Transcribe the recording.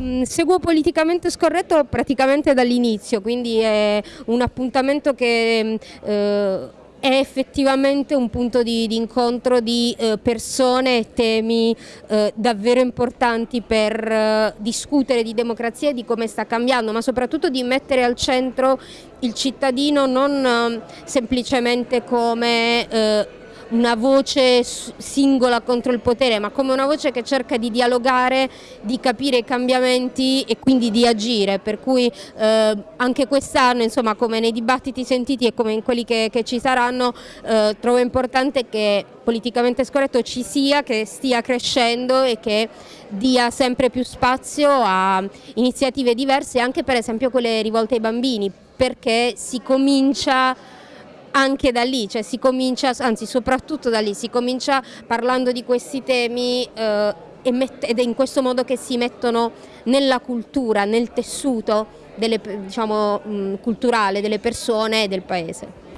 mh, seguo politicamente scorretto praticamente dall'inizio, quindi è un appuntamento che eh, è effettivamente un punto di, di incontro di eh, persone e temi eh, davvero importanti per eh, discutere di democrazia e di come sta cambiando, ma soprattutto di mettere al centro il cittadino non eh, semplicemente come eh, una voce singola contro il potere, ma come una voce che cerca di dialogare, di capire i cambiamenti e quindi di agire, per cui eh, anche quest'anno, insomma, come nei dibattiti sentiti e come in quelli che, che ci saranno, eh, trovo importante che politicamente scorretto ci sia, che stia crescendo e che dia sempre più spazio a iniziative diverse, anche per esempio quelle rivolte ai bambini, perché si comincia anche da lì, cioè si comincia, anzi soprattutto da lì, si comincia parlando di questi temi eh, ed è in questo modo che si mettono nella cultura, nel tessuto delle, diciamo, culturale delle persone e del paese.